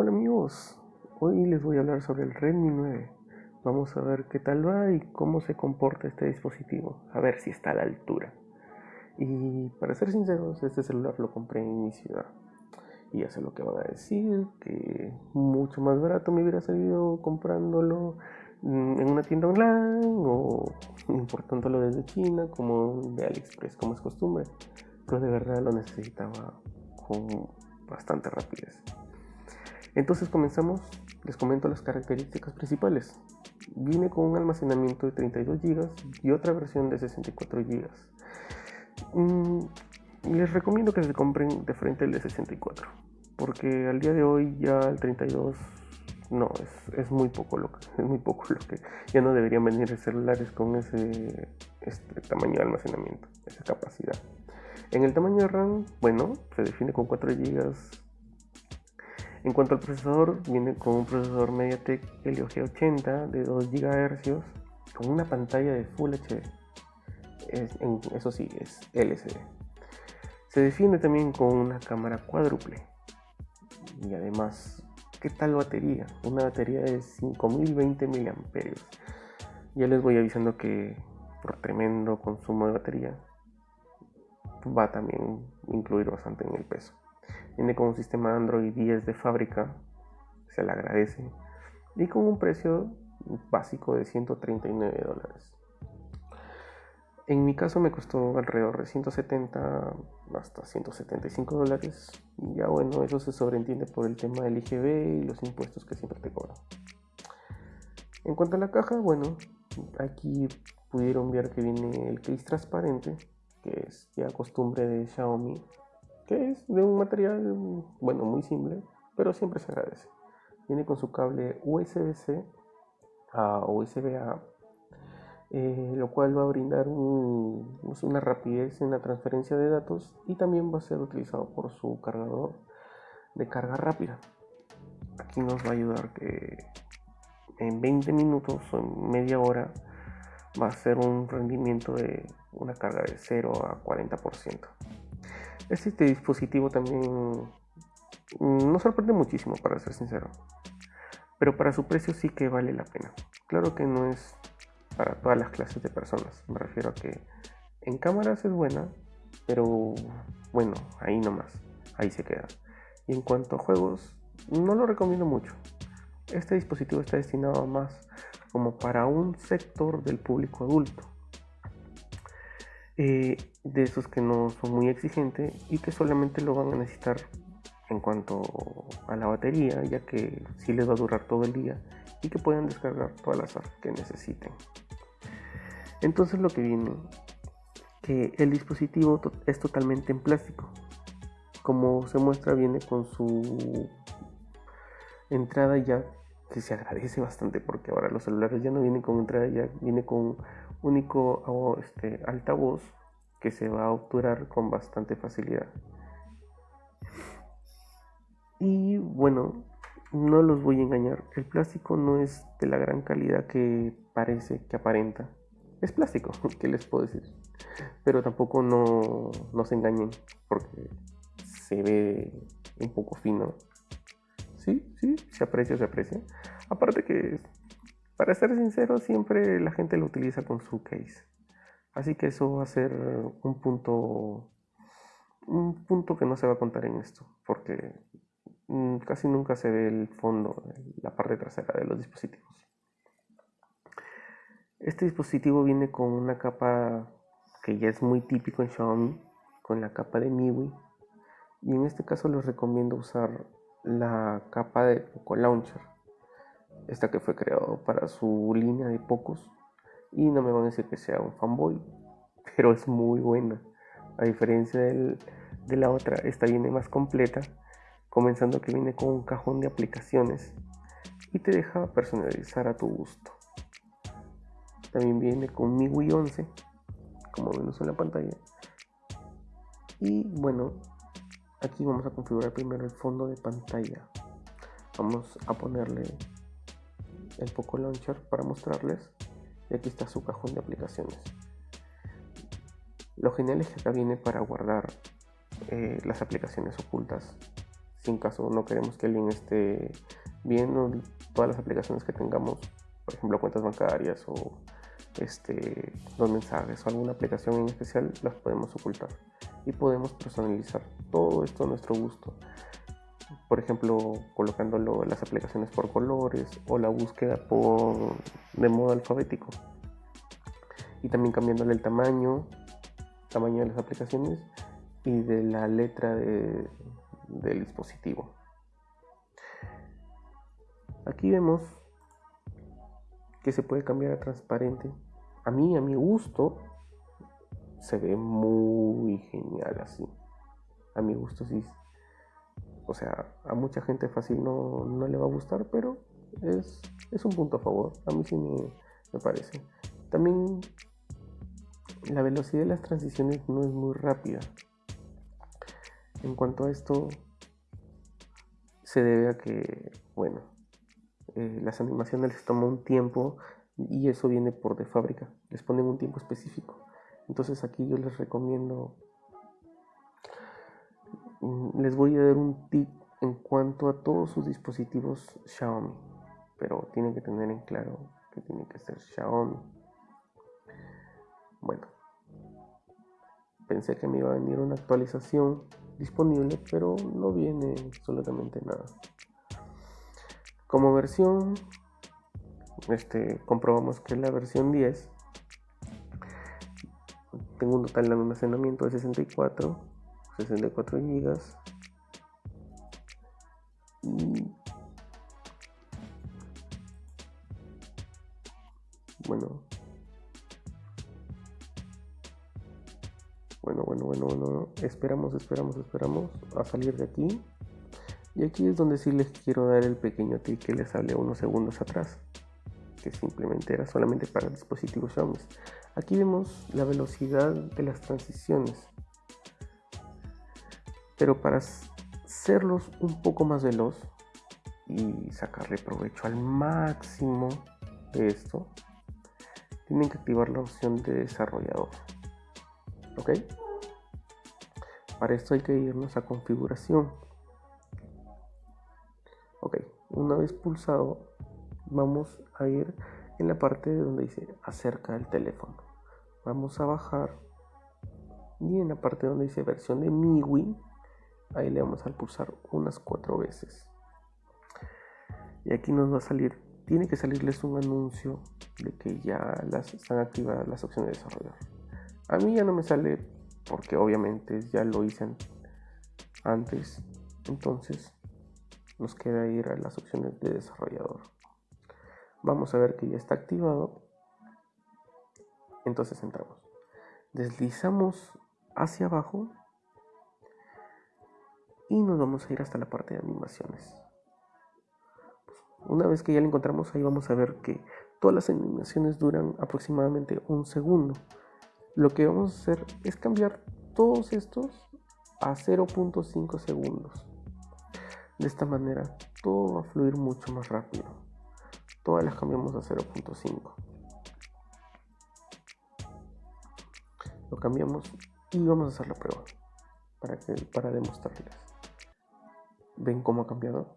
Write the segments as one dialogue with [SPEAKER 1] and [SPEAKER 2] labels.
[SPEAKER 1] Hola amigos, hoy les voy a hablar sobre el Redmi 9. Vamos a ver qué tal va y cómo se comporta este dispositivo, a ver si está a la altura. Y para ser sinceros, este celular lo compré en mi ciudad. Y ya sé lo que van a decir, que mucho más barato me hubiera salido comprándolo mm, en una tienda online o importándolo desde China como de AliExpress como es costumbre. Pero de verdad lo necesitaba con bastante rapidez. Entonces comenzamos, les comento las características principales. Viene con un almacenamiento de 32 GB y otra versión de 64 GB. Mm, les recomiendo que se compren de frente el de 64, porque al día de hoy ya el 32 no, es, muy poco lo que, es muy poco lo que ya no deberían venir celulares con ese este tamaño de almacenamiento, esa capacidad. En el tamaño de RAM, bueno, se define con 4 GB en cuanto al procesador, viene con un procesador MediaTek Helio G80 de 2 GHz con una pantalla de Full HD. eso sí, es LCD. Se define también con una cámara cuádruple. Y además, ¿qué tal batería? Una batería de 5020 mAh. Ya les voy avisando que por tremendo consumo de batería va a también incluir bastante en el peso. Viene con un sistema Android 10 de fábrica, se le agradece, y con un precio básico de 139 dólares. En mi caso me costó alrededor de 170 hasta 175 dólares. Y ya bueno, eso se sobreentiende por el tema del IGB y los impuestos que siempre te cobran. En cuanto a la caja, bueno, aquí pudieron ver que viene el case transparente, que es ya costumbre de Xiaomi que es de un material, bueno, muy simple, pero siempre se agradece. Viene con su cable USB-C a USB-A, eh, lo cual va a brindar pues, una rapidez en la transferencia de datos y también va a ser utilizado por su cargador de carga rápida. Aquí nos va a ayudar que en 20 minutos o en media hora va a ser un rendimiento de una carga de 0 a 40%. Este dispositivo también mm, nos sorprende muchísimo, para ser sincero. Pero para su precio sí que vale la pena. Claro que no es para todas las clases de personas. Me refiero a que en cámaras es buena, pero bueno, ahí nomás. Ahí se queda. Y en cuanto a juegos, no lo recomiendo mucho. Este dispositivo está destinado más como para un sector del público adulto eh, de esos que no son muy exigentes y que solamente lo van a necesitar en cuanto a la batería, ya que sí les va a durar todo el día y que puedan descargar todas las apps que necesiten. Entonces lo que viene, que el dispositivo es totalmente en plástico. Como se muestra, viene con su entrada ya que se agradece bastante porque ahora los celulares ya no vienen con entrada ya viene con único este, altavoz que se va a obturar con bastante facilidad. Y bueno, no los voy a engañar, el plástico no es de la gran calidad que parece, que aparenta. Es plástico, ¿qué les puedo decir? Pero tampoco no, no se engañen, porque se ve un poco fino. Sí, sí, se aprecia, se aprecia. Aparte que para ser sincero, siempre la gente lo utiliza con su case. Así que eso va a ser un punto, un punto que no se va a contar en esto, porque mm, casi nunca se ve el fondo, la parte trasera de los dispositivos. Este dispositivo viene con una capa que ya es muy típico en Xiaomi, con la capa de MIUI. Y en este caso les recomiendo usar la capa de Poco Launcher esta que fue creado para su línea de pocos. Y no me van a decir que sea un fanboy, pero es muy buena. A diferencia de la otra, esta viene más completa, comenzando que viene con un cajón de aplicaciones y te deja personalizar a tu gusto. También viene con MIUI 11, como vemos en la pantalla. Y bueno, aquí vamos a configurar primero el fondo de pantalla. Vamos a ponerle el Poco Launcher para mostrarles. Y aquí está su cajón de aplicaciones. Lo genial es que acá viene para guardar eh, las aplicaciones ocultas si en caso no queremos que alguien esté viendo todas las aplicaciones que tengamos, por ejemplo cuentas bancarias o este, los mensajes o alguna aplicación en especial, las podemos ocultar y podemos personalizar todo esto a nuestro gusto. Por ejemplo, colocándolo las aplicaciones por colores o la búsqueda por de modo alfabético. Y también cambiándole el tamaño, tamaño de las aplicaciones y de la letra del dispositivo. Aquí vemos que se puede cambiar a transparente. A mí, a mi gusto, se ve muy genial así. A mi gusto sí. O sea, a mucha gente fácil no, le va a gustar, pero es, un punto a favor. A mí sí me, me parece. También la velocidad de las transiciones no es muy rápida. En cuanto a esto, se debe a que, bueno, eh, las animaciones les toman un tiempo y eso viene por de fábrica. Les ponen un tiempo específico. Entonces aquí yo les recomiendo, les voy a dar un tip en cuanto a todos sus dispositivos Xiaomi. Pero tienen que tener en claro que tiene que ser Xiaomi. Bueno, pensé que me iba a venir una actualización disponible, pero no viene absolutamente nada. Como versión, este, comprobamos que la versión 10 tengo un total de almacenamiento de 64, 64 GB. Y bueno, bueno, bueno, bueno, bueno, esperamos, esperamos, esperamos a salir de aquí. Y aquí es donde sí les quiero dar el pequeño tip que les hablé unos segundos atrás, que simplemente era solamente para dispositivos Xiaomi. Aquí vemos la velocidad de las transiciones, pero para hacerlos un poco más veloz y sacarle provecho al máximo de esto, tienen que activar la opción de desarrollador. ¿Ok? Para esto hay que irnos a configuración una vez pulsado vamos a ir en la parte donde dice acerca del teléfono vamos a bajar y en la parte donde dice versión de MIUI ahí le vamos a pulsar unas cuatro veces y aquí nos va a salir tiene que salirles un anuncio de que ya las están activadas las opciones de desarrollo a mí ya no me sale porque obviamente ya lo hice antes entonces nos queda ir a las opciones de desarrollador. Vamos a ver que ya está activado. Entonces entramos. Deslizamos hacia abajo y nos vamos a ir hasta la parte de animaciones. Una vez que ya lo encontramos ahí vamos a ver que todas las animaciones duran aproximadamente un segundo. Lo que vamos a hacer es cambiar todos estos a 0.5 segundos. De esta manera todo va a fluir mucho más rápido. Todas las cambiamos a 0.5. Lo cambiamos y vamos a hacer la prueba para, que, para demostrarles. ¿Ven cómo ha cambiado?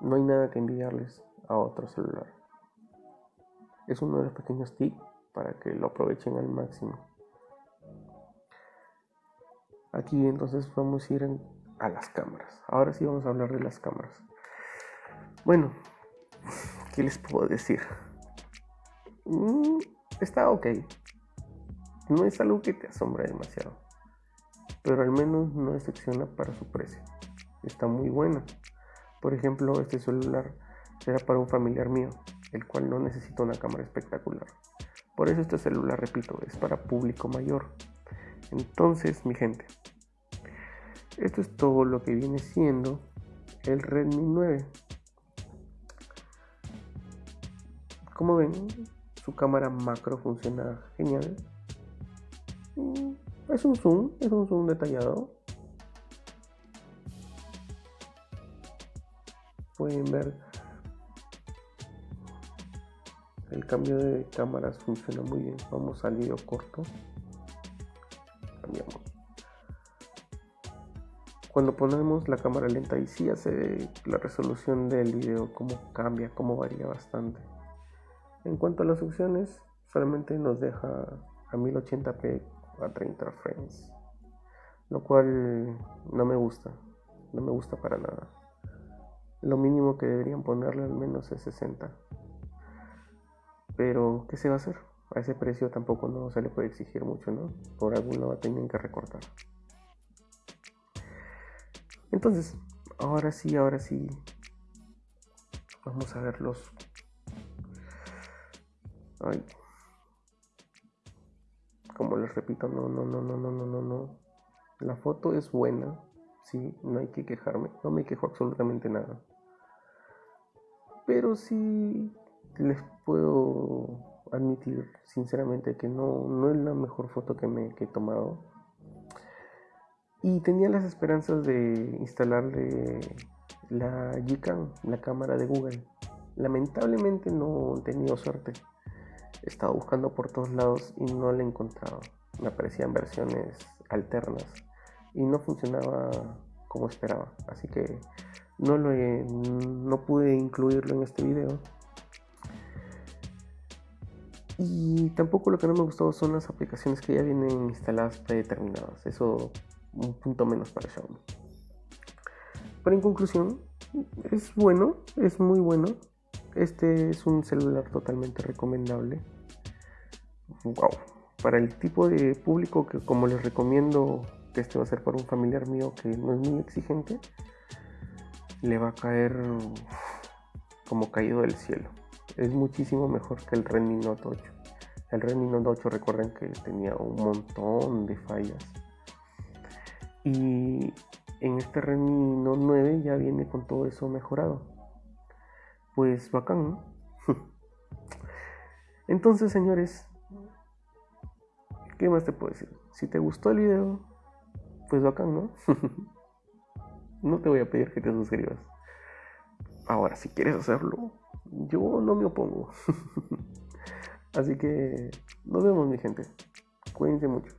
[SPEAKER 1] No hay nada que enviarles a otro celular. Es uno de los pequeños tips para que lo aprovechen al máximo. Aquí entonces vamos a ir a las cámaras. Ahora sí vamos a hablar de las cámaras. Bueno, ¿qué les puedo decir? Mm, está ok. No es algo que te asombre demasiado. Pero al menos no decepciona para su precio. Está muy buena. Por ejemplo, este celular será para un familiar mío, el cual no necesita una cámara espectacular. Por eso este celular, repito, es para público mayor. Entonces, mi gente, esto es todo lo que viene siendo el Redmi 9. Como ven, su cámara macro funciona genial. Es un zoom, es un zoom detallado. Pueden ver el cambio de cámaras funciona muy bien. Vamos al video corto. Cambiamos. cuando ponemos la cámara lenta y sí hace la resolución del video como cambia, como varía bastante. En cuanto a las opciones, solamente nos deja a 1080p a 30 frames, lo cual no me gusta, no me gusta para nada. Lo mínimo que deberían ponerle al menos es 60. Pero, ¿qué se va a hacer? A ese precio tampoco no se le puede exigir mucho, ¿no? Por algún lado tienen que recortar. Entonces, ahora sí, ahora sí. Vamos a ver los. Como les repito, no, no, no, no, no, no, no, no. La foto es buena, sí, no hay que quejarme. No me quejo absolutamente nada. Pero sí les puedo admitir sinceramente que no, no es la mejor foto que me he tomado. Y tenía las esperanzas de instalarle la Gcam, la cámara de Google. Lamentablemente no he tenido suerte. He estado buscando por todos lados y no la he encontrado. Me aparecían versiones alternas y no funcionaba como esperaba. Así que no, lo no pude incluirlo en este video. Y tampoco lo que no me gustó son las aplicaciones que ya vienen instaladas predeterminadas. Eso un punto menos para Xiaomi. Pero en conclusión, es bueno, es muy bueno. Este es un celular totalmente recomendable. Wow. Para el tipo de público que como les recomiendo que este va a ser para un familiar mío que no es muy exigente, le va a caer como caído del cielo. Es muchísimo mejor que el Redmi Note 8. El Redmi Note 8 recuerden que tenía un montón de fallas. Y en este Redmi Note 9 ya viene con todo eso mejorado. Pues bacán, ¿no? Entonces, señores, ¿qué más te puedo decir? Si te gustó el video, pues bacán, ¿no? no te voy a pedir que te suscribas. Ahora, si quieres hacerlo, yo no me opongo. Así que nos vemos, mi gente. Cuídense mucho.